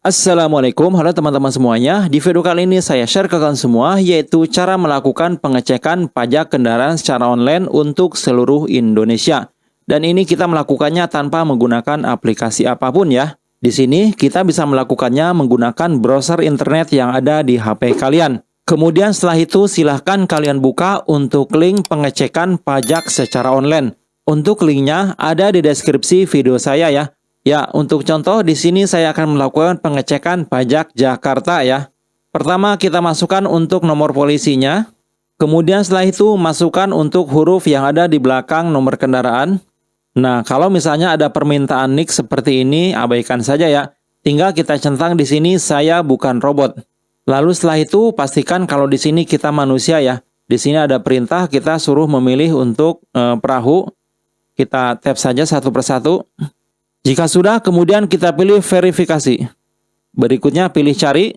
Assalamualaikum, halo teman-teman semuanya. Di video kali ini saya share ke kalian semua yaitu cara melakukan pengecekan pajak kendaraan secara online untuk seluruh Indonesia. Dan ini kita melakukannya tanpa menggunakan aplikasi apa pun ya. Di sini kita bisa melakukannya menggunakan browser internet yang ada di HP kalian. Kemudian setelah itu silahkan kalian buka untuk link pengecekan pajak secara online. Untuk linknya ada di deskripsi video saya ya. Ya, untuk contoh di sini saya akan melakukan pengecekan pajak Jakarta ya. Pertama kita masukkan untuk nomor polisinya. Kemudian setelah itu masukkan untuk huruf yang ada di belakang nomor kendaraan. Nah, kalau misalnya ada permintaan nick seperti ini, abaikan saja ya. Tinggal kita centang di sini saya bukan robot. Lalu setelah itu pastikan kalau di sini kita manusia ya. Di sini ada perintah kita suruh memilih untuk e, perahu. Kita tap saja satu persatu. Jika sudah, kemudian kita pilih verifikasi. Berikutnya pilih cari.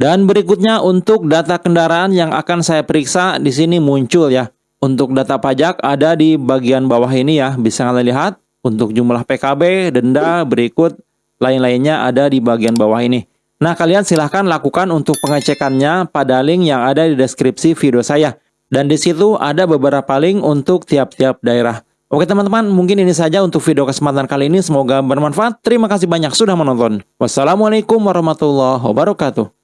Dan berikutnya untuk data kendaraan yang akan saya periksa di sini muncul ya. Untuk data pajak ada di bagian bawah ini ya, bisa kalian lihat. Untuk jumlah PKB, denda, berikut lain-lainnya ada di bagian bawah ini. Nah, kalian silahkan lakukan untuk pengecekannya pada link yang ada di deskripsi video saya. Dan di situ ada beberapa link untuk tiap-tiap daerah. Oke teman-teman, mungkin ini saja untuk video kesempatan kali ini. Semoga bermanfaat. Terima kasih banyak sudah menonton. Wassalamualaikum warahmatullahi wabarakatuh.